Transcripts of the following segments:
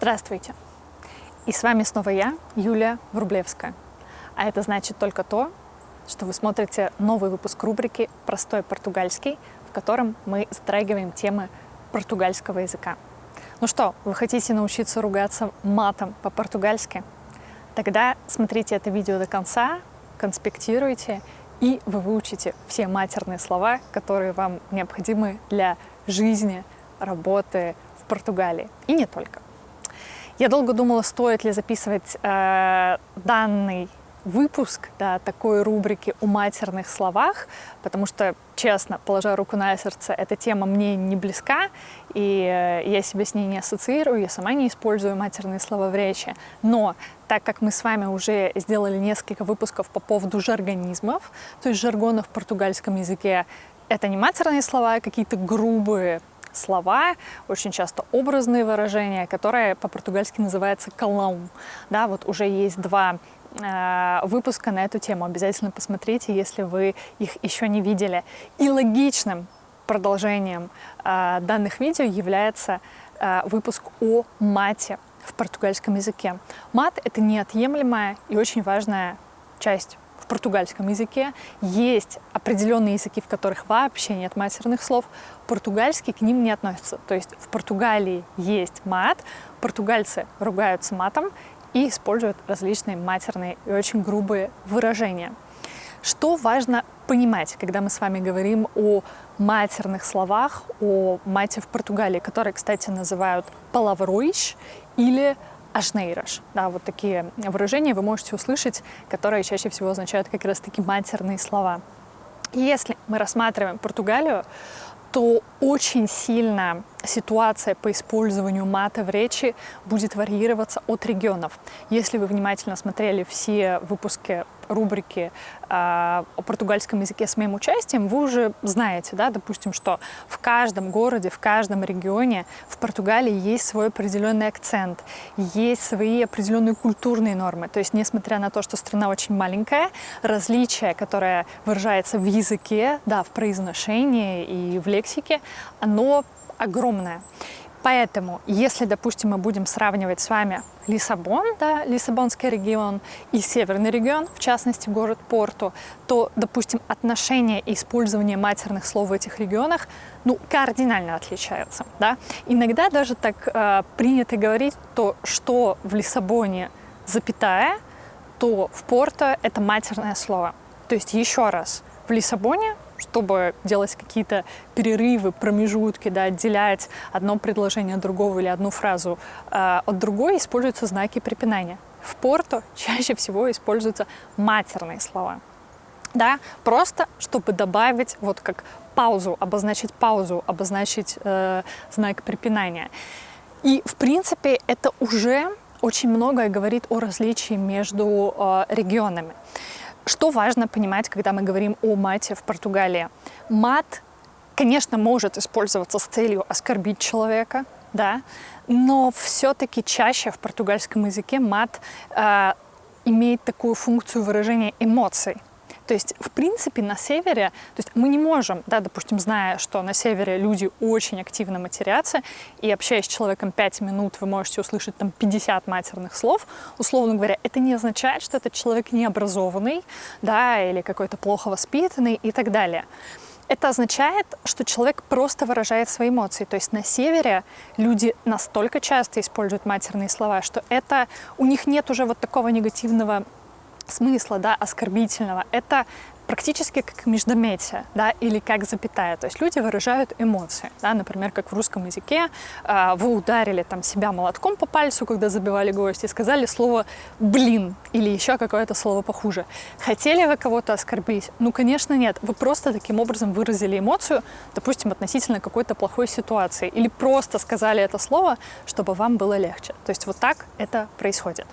Здравствуйте! И с вами снова я, Юлия Врублевская. А это значит только то, что вы смотрите новый выпуск рубрики «Простой португальский», в котором мы затрагиваем темы португальского языка. Ну что, вы хотите научиться ругаться матом по-португальски? Тогда смотрите это видео до конца, конспектируйте, и вы выучите все матерные слова, которые вам необходимы для жизни, работы в Португалии. И не только. Я долго думала, стоит ли записывать э, данный выпуск да, такой рубрики о матерных словах, потому что, честно, положа руку на сердце, эта тема мне не близка, и э, я себя с ней не ассоциирую, я сама не использую матерные слова в речи. Но так как мы с вами уже сделали несколько выпусков по поводу жаргонизмов, то есть жаргона в португальском языке, это не матерные слова, а какие-то грубые слова, очень часто образные выражения, которые по-португальски называются «калаум». Да, вот уже есть два э, выпуска на эту тему. Обязательно посмотрите, если вы их еще не видели. И логичным продолжением э, данных видео является э, выпуск о мате в португальском языке. Мат — это неотъемлемая и очень важная часть португальском языке. Есть определенные языки, в которых вообще нет матерных слов. Португальский к ним не относится. То есть в Португалии есть мат, португальцы ругаются матом и используют различные матерные и очень грубые выражения. Что важно понимать, когда мы с вами говорим о матерных словах, о мате в Португалии, которые, кстати, называют палавруиш или ашнейраш. Да, вот такие выражения вы можете услышать, которые чаще всего означают как раз-таки матерные слова. Если мы рассматриваем Португалию, то очень сильно ситуация по использованию мата в речи будет варьироваться от регионов. Если вы внимательно смотрели все выпуски рубрики э, о португальском языке с моим участием, вы уже знаете, да, допустим, что в каждом городе, в каждом регионе в Португалии есть свой определенный акцент, есть свои определенные культурные нормы. То есть, несмотря на то, что страна очень маленькая, различие, которое выражается в языке, да, в произношении и в лексике, оно огромное. Поэтому, если, допустим, мы будем сравнивать с вами Лиссабон, да, Лиссабонский регион и северный регион, в частности город Порту, то, допустим, отношение и использование матерных слов в этих регионах ну, кардинально отличаются. Да? Иногда даже так э, принято говорить, то, что в Лиссабоне запятая, то в Порто это матерное слово. То есть еще раз, в Лиссабоне чтобы делать какие-то перерывы, промежутки, да, отделять одно предложение от другого или одну фразу э, от другой, используются знаки препинания. В Порту чаще всего используются матерные слова. Да, просто чтобы добавить вот как паузу, обозначить паузу, обозначить э, знак препинания. И в принципе это уже очень многое говорит о различии между э, регионами. Что важно понимать, когда мы говорим о мате в Португалии? Мат, конечно, может использоваться с целью оскорбить человека, да, но все-таки чаще в португальском языке мат э, имеет такую функцию выражения эмоций. То есть, в принципе, на севере, то есть мы не можем, да, допустим, зная, что на севере люди очень активно матерятся, и общаясь с человеком 5 минут, вы можете услышать там 50 матерных слов, условно говоря, это не означает, что этот человек необразованный, да, или какой-то плохо воспитанный и так далее. Это означает, что человек просто выражает свои эмоции. То есть на севере люди настолько часто используют матерные слова, что это у них нет уже вот такого негативного смысла, да, оскорбительного, это практически как междометие, да, или как запятая. То есть люди выражают эмоции, да, например, как в русском языке э, вы ударили там себя молотком по пальцу, когда забивали гвоздь, и сказали слово «блин» или еще какое-то слово похуже. Хотели вы кого-то оскорбить? Ну, конечно, нет. Вы просто таким образом выразили эмоцию, допустим, относительно какой-то плохой ситуации, или просто сказали это слово, чтобы вам было легче. То есть вот так это происходит.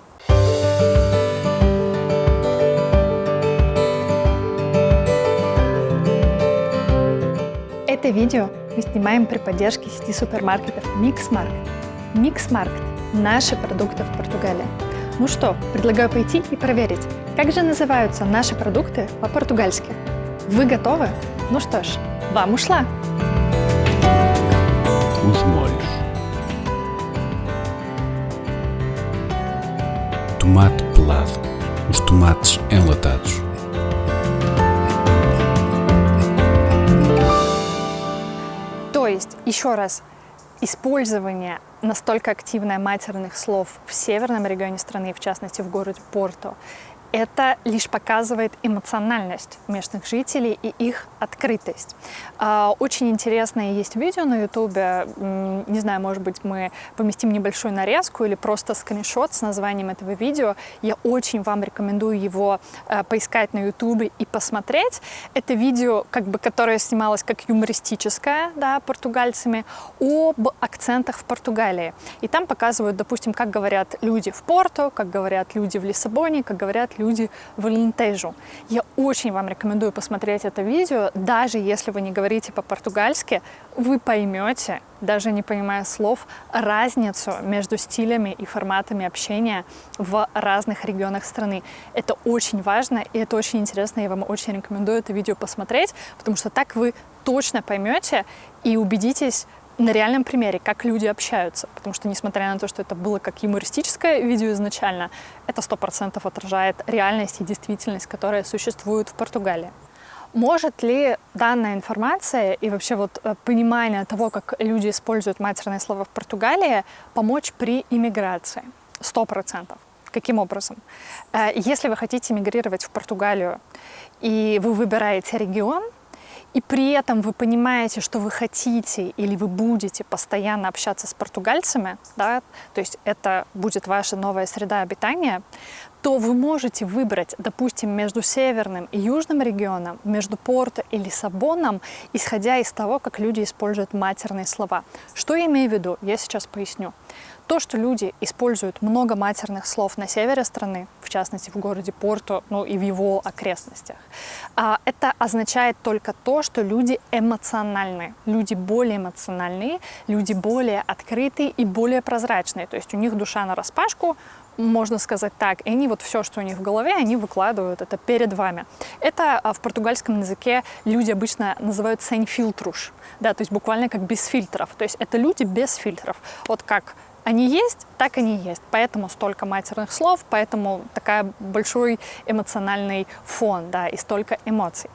Это видео мы снимаем при поддержке сети супермаркетов Mixmarket. Mixmarket – наши продукты в Португалии. Ну что, предлагаю пойти и проверить, как же называются наши продукты по-португальски. Вы готовы? Ну что ж, вам ушла! Os molhos. tomate pelado, os enlatados. Еще раз, использование настолько активное матерных слов в северном регионе страны, в частности в городе Порто, это лишь показывает эмоциональность местных жителей и их открытость. А, очень интересное есть видео на ютубе, не знаю, может быть, мы поместим небольшую нарезку или просто скриншот с названием этого видео. Я очень вам рекомендую его э, поискать на ютубе и посмотреть. Это видео, как бы, которое снималось как юмористическое, да, португальцами, об акцентах в Португалии. И там показывают, допустим, как говорят люди в Порту, как говорят люди в Лиссабоне, как говорят люди в Алентежу. Я очень вам рекомендую посмотреть это видео, даже если вы не говорите по-португальски, вы поймете, даже не понимая слов, разницу между стилями и форматами общения в разных регионах страны. Это очень важно и это очень интересно, я вам очень рекомендую это видео посмотреть, потому что так вы точно поймете и убедитесь, на реальном примере, как люди общаются. Потому что, несмотря на то, что это было как юмористическое видео изначально, это сто процентов отражает реальность и действительность, которая существует в Португалии. Может ли данная информация и вообще вот э, понимание того, как люди используют матерные слова в Португалии, помочь при иммиграции? Сто процентов. Каким образом? Э, если вы хотите мигрировать в Португалию, и вы выбираете регион, и при этом вы понимаете, что вы хотите или вы будете постоянно общаться с португальцами, да, то есть это будет ваша новая среда обитания, то вы можете выбрать, допустим, между северным и южным регионом, между Порто и Лиссабоном, исходя из того, как люди используют матерные слова. Что я имею в виду? Я сейчас поясню. То, что люди используют много матерных слов на севере страны, в частности в городе Порту, ну и в его окрестностях, а, это означает только то, что люди эмоциональны, люди более эмоциональные, люди более открытые и более прозрачные. То есть у них душа на распашку, можно сказать так, и они вот все, что у них в голове, они выкладывают это перед вами. Это а, в португальском языке люди обычно называют sem filtros, да, то есть буквально как без фильтров. То есть это люди без фильтров. Вот как они есть, так они есть. Поэтому столько матерных слов, поэтому такая большой эмоциональный фон, да, и столько эмоций.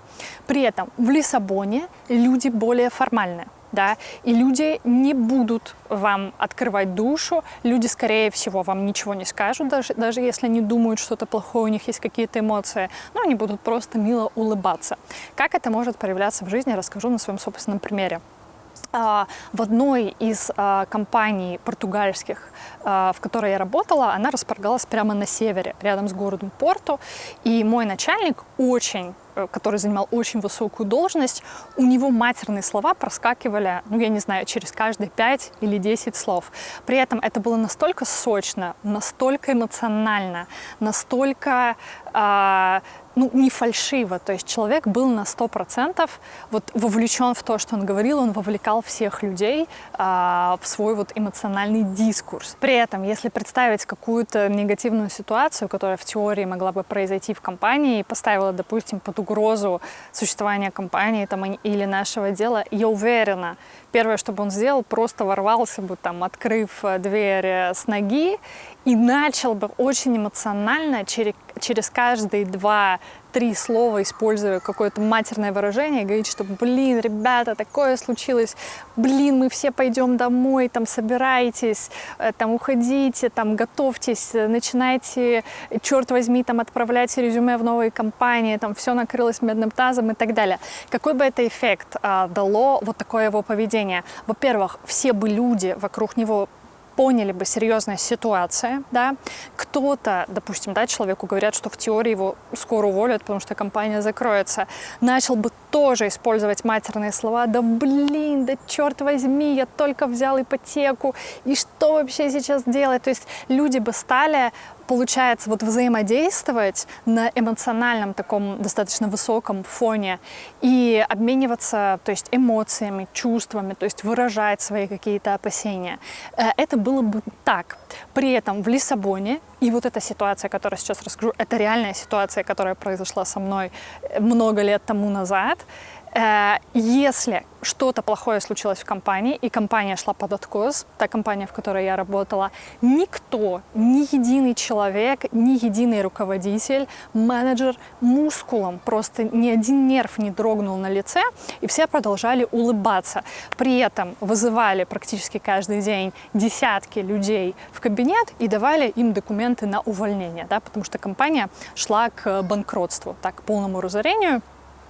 При этом в Лиссабоне люди более формальные. Да, и люди не будут вам открывать душу, люди, скорее всего, вам ничего не скажут, даже, даже если они думают что-то плохое, у них есть какие-то эмоции, но они будут просто мило улыбаться. Как это может проявляться в жизни, расскажу на своем собственном примере. А, в одной из а, компаний португальских, в которой я работала, она располагалась прямо на севере, рядом с городом Порту. И мой начальник очень Э, который занимал очень высокую должность, у него матерные слова проскакивали, ну, я не знаю, через каждые 5 или 10 слов. При этом это было настолько сочно, настолько эмоционально, настолько э, ну, не фальшиво. То есть человек был на 100% вот вовлечен в то, что он говорил, он вовлекал всех людей э, в свой вот эмоциональный дискурс. При этом, если представить какую-то негативную ситуацию, которая в теории могла бы произойти в компании и поставила, допустим, под угрозу существования компании там, или нашего дела, я уверена, первое, что бы он сделал, просто ворвался бы, там, открыв э, дверь э, с ноги и начал бы очень эмоционально через каждые два три слова, используя какое-то матерное выражение, говорить, что, блин, ребята, такое случилось, блин, мы все пойдем домой, там, собирайтесь, э, там, уходите, там, готовьтесь, начинайте, черт возьми, там, отправлять резюме в новые компании, там, все накрылось медным тазом и так далее. Какой бы это эффект а, дало вот такое его поведение? Во-первых, все бы люди вокруг него поняли бы серьезная ситуация, да, кто-то, допустим, да, человеку говорят, что в теории его скоро уволят, потому что компания закроется, начал бы тоже использовать матерные слова, да блин, да черт возьми, я только взял ипотеку, и что вообще сейчас делать? То есть люди бы стали получается вот взаимодействовать на эмоциональном таком достаточно высоком фоне и обмениваться, то есть эмоциями, чувствами, то есть выражать свои какие-то опасения. Э, это было бы так. При этом в Лиссабоне, и вот эта ситуация, которую сейчас расскажу, это реальная ситуация, которая произошла со мной много лет тому назад, Э, если что-то плохое случилось в компании, и компания шла под откос, та компания, в которой я работала, никто, ни единый человек, ни единый руководитель, менеджер мускулом, просто ни один нерв не дрогнул на лице, и все продолжали улыбаться. При этом вызывали практически каждый день десятки людей в кабинет и давали им документы на увольнение, да, потому что компания шла к банкротству, так, к полному разорению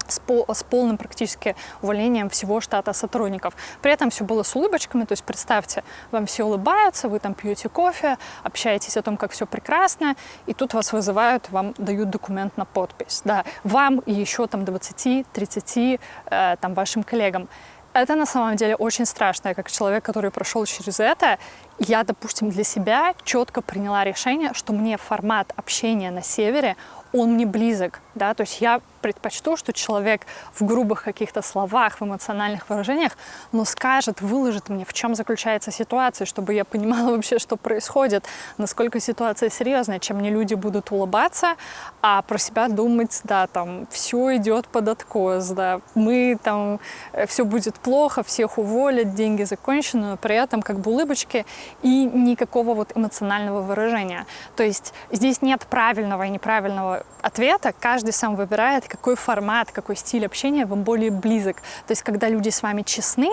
с, пол, с полным практически увольнением всего штата сотрудников. При этом все было с улыбочками, то есть представьте, вам все улыбаются, вы там пьете кофе, общаетесь о том, как все прекрасно, и тут вас вызывают, вам дают документ на подпись. Да, вам и еще там 20-30 э, там вашим коллегам. Это на самом деле очень страшно. Я как человек, который прошел через это, я, допустим, для себя четко приняла решение, что мне формат общения на севере, он мне близок, да, то есть я предпочту, что человек в грубых каких-то словах, в эмоциональных выражениях, но скажет, выложит мне, в чем заключается ситуация, чтобы я понимала вообще, что происходит, насколько ситуация серьезная, чем мне люди будут улыбаться, а про себя думать, да, там, все идет под откос, да, мы там, э, все будет плохо, всех уволят, деньги закончены, но при этом как бы улыбочки и никакого вот эмоционального выражения. То есть здесь нет правильного и неправильного ответа, каждый сам выбирает, какой формат, какой стиль общения вам более близок. То есть когда люди с вами честны,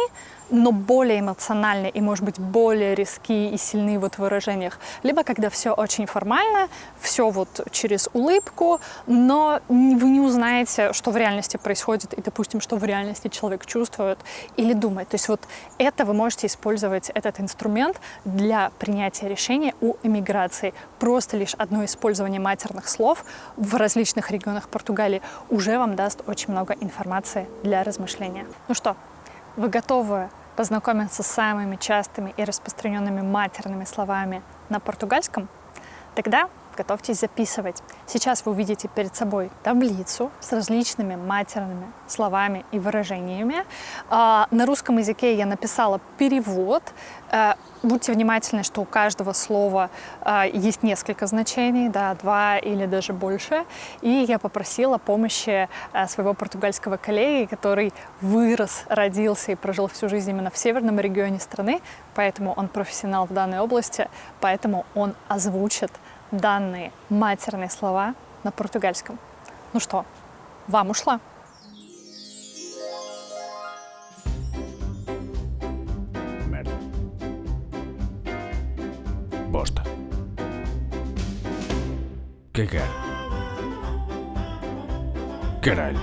но более эмоциональны и, может быть, более резкие и сильные вот в выражениях. Либо когда все очень формально, все вот через улыбку, но вы не узнаете, что в реальности происходит, и, допустим, что в реальности человек чувствует или думает. То есть вот это вы можете использовать, этот инструмент для принятия решения у эмиграции. Просто лишь одно использование матерных слов в различных регионах Португалии уже вам даст очень много информации для размышления. Ну что, вы готовы познакомиться с самыми частыми и распространенными матерными словами на португальском, тогда готовьтесь записывать. Сейчас вы увидите перед собой таблицу с различными матерными словами и выражениями. А, на русском языке я написала перевод. Э, будьте внимательны, что у каждого слова э, есть несколько значений, да, два или даже больше. И я попросила помощи э, своего португальского коллеги, который вырос, родился и прожил всю жизнь именно в северном регионе страны, поэтому он профессионал в данной области, поэтому он озвучит данные матерные слова на португальском. Ну что, вам ушла? Bosta. Cagar. Caralho.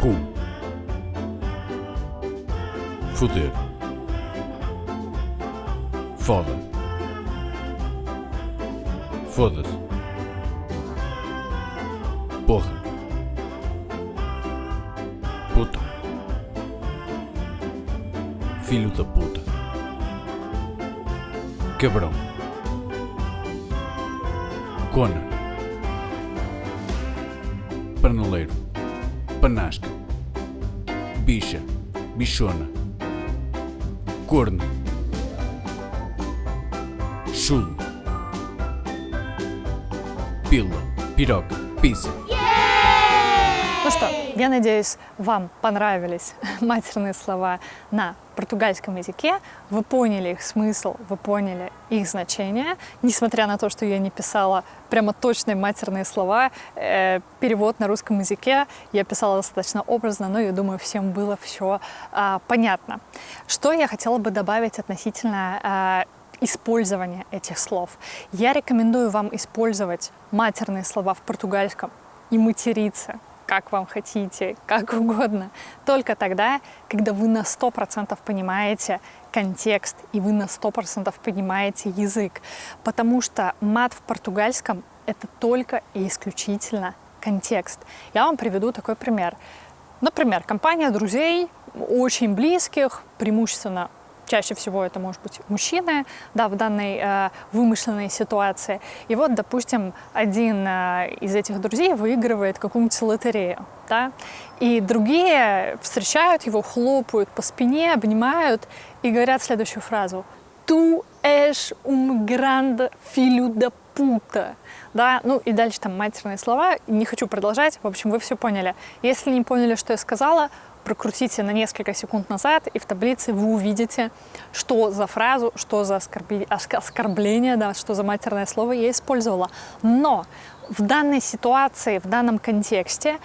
Cum. Foder. Foda. Foda-se. Porra. Puta. Filho da puta. Cabrão. Cona. Paneleiro. Panasca. Bicha. Bichona. Corno. Chulo. Пила. Пирог. Пицца. Ну что, я надеюсь, вам понравились матерные слова на португальском языке, вы поняли их смысл, вы поняли их значение, несмотря на то, что я не писала прямо точные матерные слова, э, перевод на русском языке я писала достаточно образно, но я думаю, всем было все э, понятно. Что я хотела бы добавить относительно э, использования этих слов. Я рекомендую вам использовать матерные слова в португальском и материться, как вам хотите, как угодно. Только тогда, когда вы на 100% понимаете контекст и вы на 100% понимаете язык. Потому что мат в португальском — это только и исключительно контекст. Я вам приведу такой пример. Например, компания друзей, очень близких, преимущественно чаще всего это может быть мужчины, да, в данной э, вымышленной ситуации. И вот, допустим, один э, из этих друзей выигрывает какую-нибудь лотерею, да, и другие встречают его, хлопают по спине, обнимают и говорят следующую фразу «Ту эш ум гранд филю да пута, да, ну и дальше там матерные слова, не хочу продолжать, в общем, вы все поняли. Если не поняли, что я сказала, прокрутите на несколько секунд назад, и в таблице вы увидите, что за фразу, что за оскорбление, да, что за матерное слово я использовала. Но в данной ситуации, в данном контексте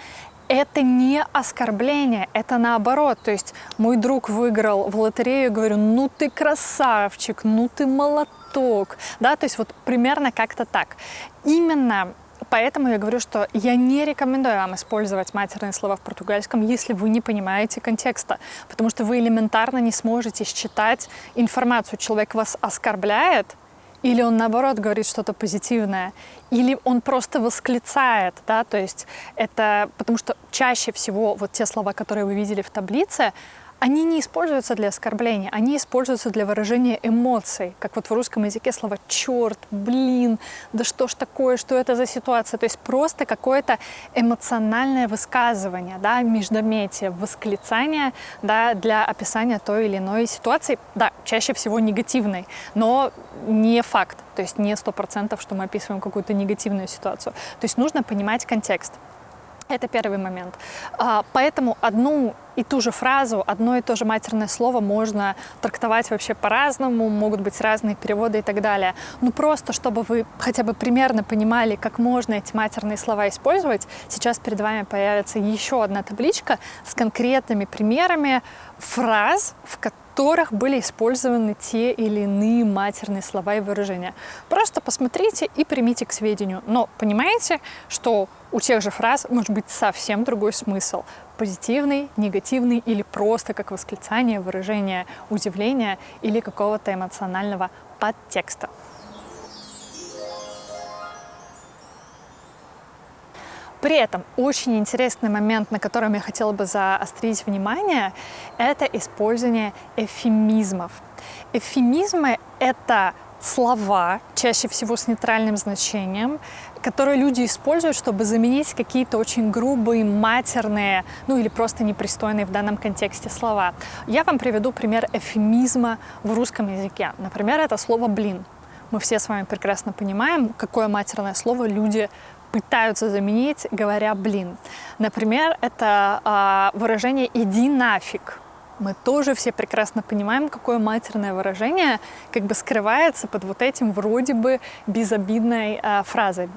это не оскорбление, это наоборот. То есть мой друг выиграл в лотерею, говорю, ну ты красавчик, ну ты молоток. Да, то есть вот примерно как-то так. Именно Поэтому я говорю, что я не рекомендую вам использовать матерные слова в португальском, если вы не понимаете контекста, потому что вы элементарно не сможете считать информацию. Человек вас оскорбляет, или он наоборот говорит что-то позитивное, или он просто восклицает, да, то есть это потому что чаще всего вот те слова, которые вы видели в таблице, они не используются для оскорбления, они используются для выражения эмоций, как вот в русском языке слова «черт», «блин», «да что ж такое», «что это за ситуация», то есть просто какое-то эмоциональное высказывание, да, междометие, восклицание да, для описания той или иной ситуации, да, чаще всего негативной, но не факт, то есть не сто процентов, что мы описываем какую-то негативную ситуацию. То есть нужно понимать контекст. Это первый момент. А, поэтому одну и ту же фразу, одно и то же матерное слово можно трактовать вообще по-разному, могут быть разные переводы и так далее. Ну просто, чтобы вы хотя бы примерно понимали, как можно эти матерные слова использовать, сейчас перед вами появится еще одна табличка с конкретными примерами фраз, в которых были использованы те или иные матерные слова и выражения. Просто посмотрите и примите к сведению. Но понимаете, что у тех же фраз может быть совсем другой смысл. Позитивный, негативный или просто как восклицание, выражение удивления или какого-то эмоционального подтекста. При этом очень интересный момент, на котором я хотела бы заострить внимание, это использование эфемизмов. Эфемизмы — это слова, чаще всего с нейтральным значением, которые люди используют, чтобы заменить какие-то очень грубые, матерные, ну или просто непристойные в данном контексте слова. Я вам приведу пример эфемизма в русском языке. Например, это слово «блин». Мы все с вами прекрасно понимаем, какое матерное слово люди пытаются заменить, говоря «блин». Например, это э, выражение «иди нафиг» мы тоже все прекрасно понимаем, какое матерное выражение как бы скрывается под вот этим вроде бы безобидной э, фразой,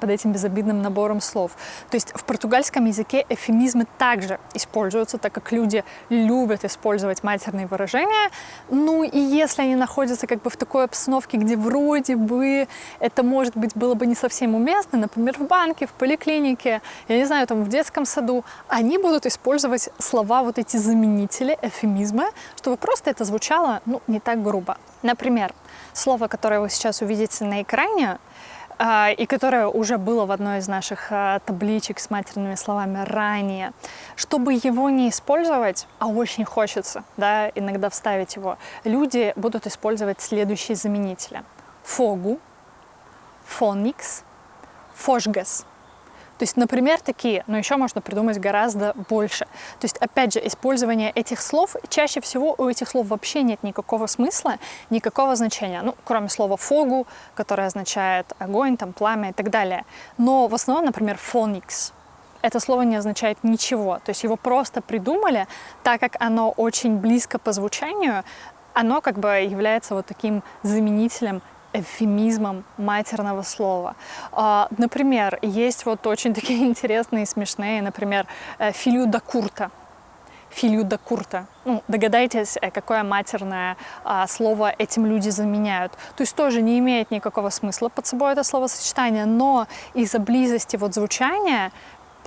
под этим безобидным набором слов. То есть в португальском языке эфемизмы также используются, так как люди любят использовать матерные выражения. Ну и если они находятся как бы в такой обстановке, где вроде бы это, может быть, было бы не совсем уместно, например, в банке, в поликлинике, я не знаю, там в детском саду, они будут использовать слова, вот эти заменители, эвфемизмы, чтобы просто это звучало ну, не так грубо. Например, слово, которое вы сейчас увидите на экране, э, и которое уже было в одной из наших э, табличек с матерными словами ранее, чтобы его не использовать, а очень хочется да, иногда вставить его, люди будут использовать следующие заменители. Фогу, фоникс, фошгас. То есть, например, такие, но еще можно придумать гораздо больше. То есть, опять же, использование этих слов, чаще всего у этих слов вообще нет никакого смысла, никакого значения, ну, кроме слова «фогу», которое означает огонь, там, пламя и так далее. Но в основном, например, «фоникс», это слово не означает ничего. То есть его просто придумали, так как оно очень близко по звучанию, оно как бы является вот таким заменителем эвфемизмом матерного слова. А, например, есть вот очень такие интересные, смешные, например, э, «филю да курта». «Филю да курта». Ну, догадайтесь, э, какое матерное а, слово этим люди заменяют. То есть тоже не имеет никакого смысла под собой это словосочетание, но из-за близости вот звучания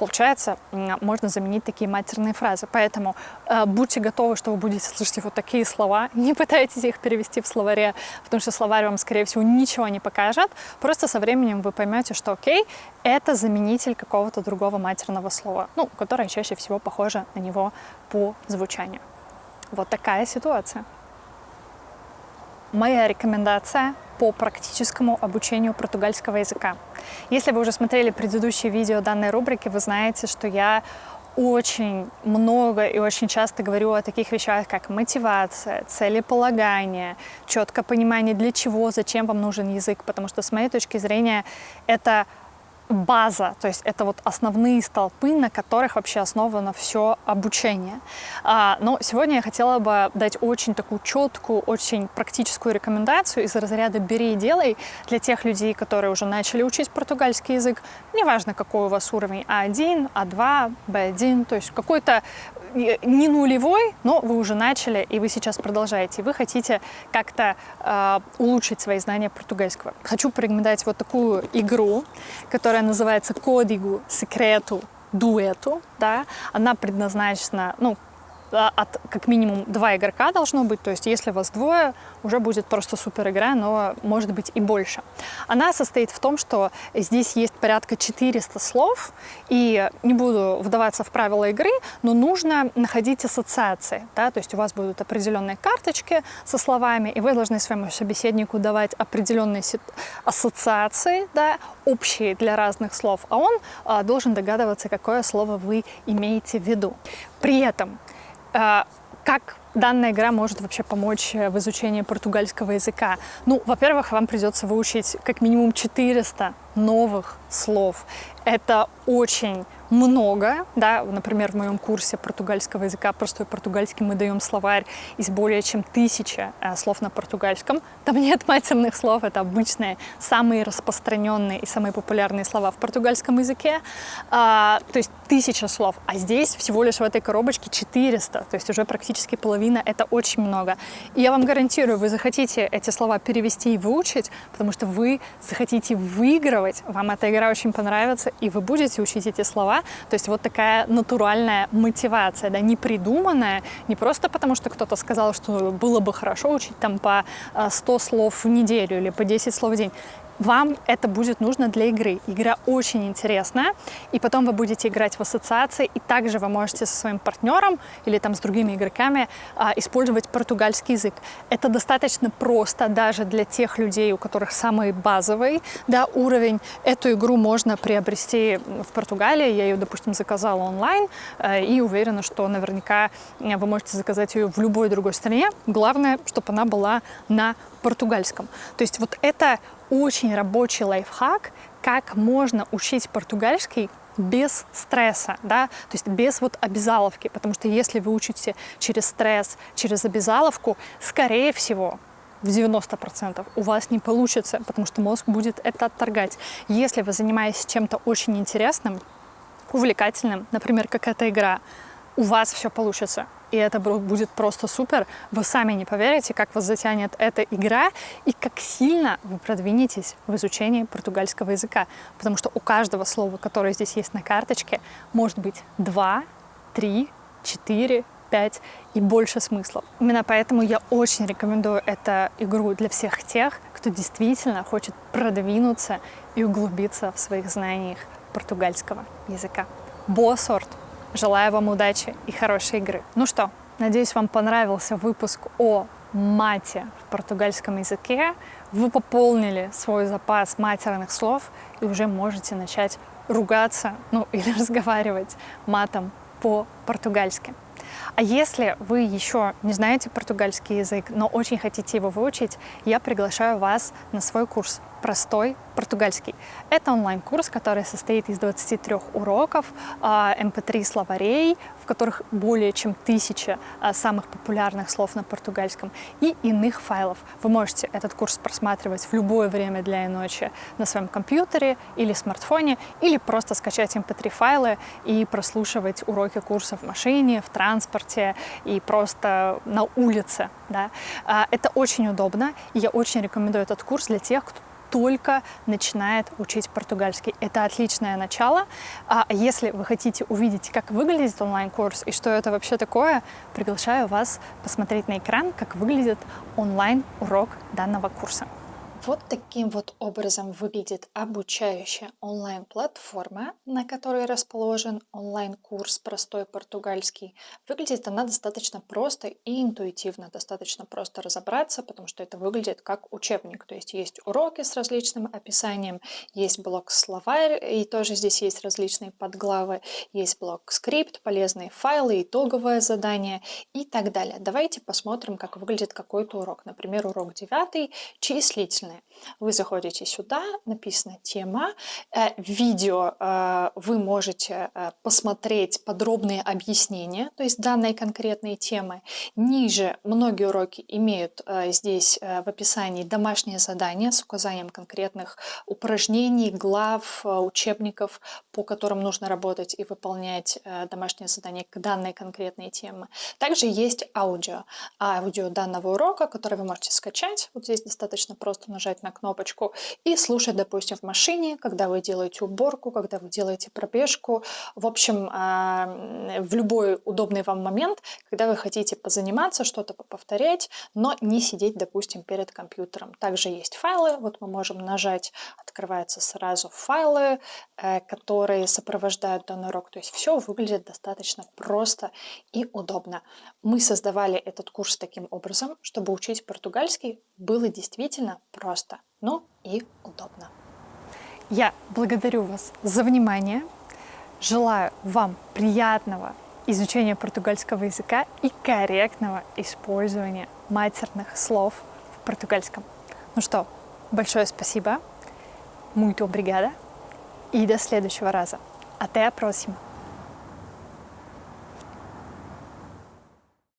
Получается, можно заменить такие матерные фразы. Поэтому э, будьте готовы, что вы будете слышать вот такие слова. Не пытайтесь их перевести в словаре, потому что словарь вам, скорее всего, ничего не покажет. Просто со временем вы поймете, что окей, это заменитель какого-то другого матерного слова, ну, которое чаще всего похоже на него по звучанию. Вот такая ситуация. Моя рекомендация по практическому обучению португальского языка. Если вы уже смотрели предыдущие видео данной рубрики, вы знаете, что я очень много и очень часто говорю о таких вещах, как мотивация, целеполагание, четкое понимание, для чего, зачем вам нужен язык, потому что с моей точки зрения это база, то есть это вот основные столпы, на которых вообще основано все обучение. А, но сегодня я хотела бы дать очень такую четкую, очень практическую рекомендацию из разряда «бери и делай» для тех людей, которые уже начали учить португальский язык. Неважно, какой у вас уровень А1, А2, Б1, то есть какой-то не нулевой, но вы уже начали, и вы сейчас продолжаете. Вы хотите как-то э, улучшить свои знания португальского. Хочу порекомендовать вот такую игру, которая называется «Кодигу секрету дуэту». Да? Она предназначена, ну, от как минимум два игрока должно быть, то есть если вас двое, уже будет просто супер игра, но может быть и больше. Она состоит в том, что здесь есть порядка 400 слов, и не буду вдаваться в правила игры, но нужно находить ассоциации, да, то есть у вас будут определенные карточки со словами, и вы должны своему собеседнику давать определенные ассоциации, да, общие для разных слов, а он а, должен догадываться, какое слово вы имеете в виду. При этом как данная игра может вообще помочь э, в изучении португальского языка? Ну, во-первых, вам придется выучить как минимум 400 новых слов. Это очень много, да, например, в моем курсе португальского языка «Простой португальский» мы даем словарь из более чем тысячи э, слов на португальском. Там нет матерных слов, это обычные, самые распространенные и самые популярные слова в португальском языке, а, то есть тысяча слов, а здесь всего лишь в этой коробочке 400, то есть уже практически половина, это очень много. И я вам гарантирую, вы захотите эти слова перевести и выучить, потому что вы захотите выигрывать, вам эта игра очень понравится, и вы будете учить эти слова, то есть вот такая натуральная мотивация, да, не придуманная, не просто потому, что кто-то сказал, что было бы хорошо учить там по 100 э, слов в неделю или по 10 слов в день вам это будет нужно для игры. Игра очень интересная, и потом вы будете играть в ассоциации, и также вы можете со своим партнером или там с другими игроками а, использовать португальский язык. Это достаточно просто даже для тех людей, у которых самый базовый да, уровень. Эту игру можно приобрести в Португалии, я ее, допустим, заказала онлайн, э, и уверена, что наверняка э, вы можете заказать ее в любой другой стране. Главное, чтобы она была на португальском. То есть вот это очень рабочий лайфхак, как можно учить португальский без стресса, да, то есть без вот обязаловки, потому что если вы учите через стресс, через обязаловку, скорее всего, в 90% у вас не получится, потому что мозг будет это отторгать. Если вы занимаетесь чем-то очень интересным, увлекательным, например, как эта игра, у вас все получится и это будет просто супер. Вы сами не поверите, как вас затянет эта игра и как сильно вы продвинетесь в изучении португальского языка. Потому что у каждого слова, которое здесь есть на карточке, может быть два, три, четыре, пять и больше смыслов. Именно поэтому я очень рекомендую эту игру для всех тех, кто действительно хочет продвинуться и углубиться в своих знаниях португальского языка. Боа сорт! Желаю вам удачи и хорошей игры. Ну что, надеюсь, вам понравился выпуск о мате в португальском языке. Вы пополнили свой запас матерных слов и уже можете начать ругаться, ну или разговаривать матом по-португальски. А если вы еще не знаете португальский язык, но очень хотите его выучить, я приглашаю вас на свой курс «Простой португальский». Это онлайн-курс, который состоит из 23 уроков, mp3 а, словарей, в которых более чем тысяча а, самых популярных слов на португальском и иных файлов. Вы можете этот курс просматривать в любое время дня и ночи на своем компьютере или смартфоне, или просто скачать mp3 файлы и прослушивать уроки курса в машине, в транспорте и просто на улице. Да? А, это очень удобно, и я очень рекомендую этот курс для тех, кто только начинает учить португальский. Это отличное начало. А если вы хотите увидеть, как выглядит онлайн-курс и что это вообще такое, приглашаю вас посмотреть на экран, как выглядит онлайн-урок данного курса. Вот таким вот образом выглядит обучающая онлайн-платформа, на которой расположен онлайн-курс «Простой португальский». Выглядит она достаточно просто и интуитивно, достаточно просто разобраться, потому что это выглядит как учебник. То есть есть уроки с различным описанием, есть блок-словарь, и тоже здесь есть различные подглавы, есть блок-скрипт, полезные файлы, итоговое задание и так далее. Давайте посмотрим, как выглядит какой-то урок. Например, урок 9 числительный стороны. Вы заходите сюда, написано тема, э, видео э, вы можете э, посмотреть подробные объяснения, то есть данной конкретной темы. Ниже многие уроки имеют здесь в описании домашнее задание с указанием конкретных упражнений, глав, учебников, по которым нужно работать и выполнять домашнее задание к данной конкретной теме. Также есть аудио. Аудио данного урока, который вы можете скачать. Вот здесь достаточно просто нажать на кнопочку и слушать, допустим, в машине, когда вы делаете уборку, когда вы делаете пробежку, в общем, а, в любой удобный вам момент, когда вы хотите позаниматься, что-то повторять, но не сидеть, допустим, перед компьютером. Также есть файлы, вот мы можем нажать, открываются сразу файлы, э, которые сопровождают данный урок, то есть все выглядит достаточно просто и удобно. Мы создавали этот курс таким образом, чтобы учить португальский было действительно просто но и удобно. Я благодарю вас за внимание. Желаю вам приятного изучения португальского языка и корректного использования матерных слов в португальском. Ну что, большое спасибо, muito obrigada и до следующего раза. Até a próxima!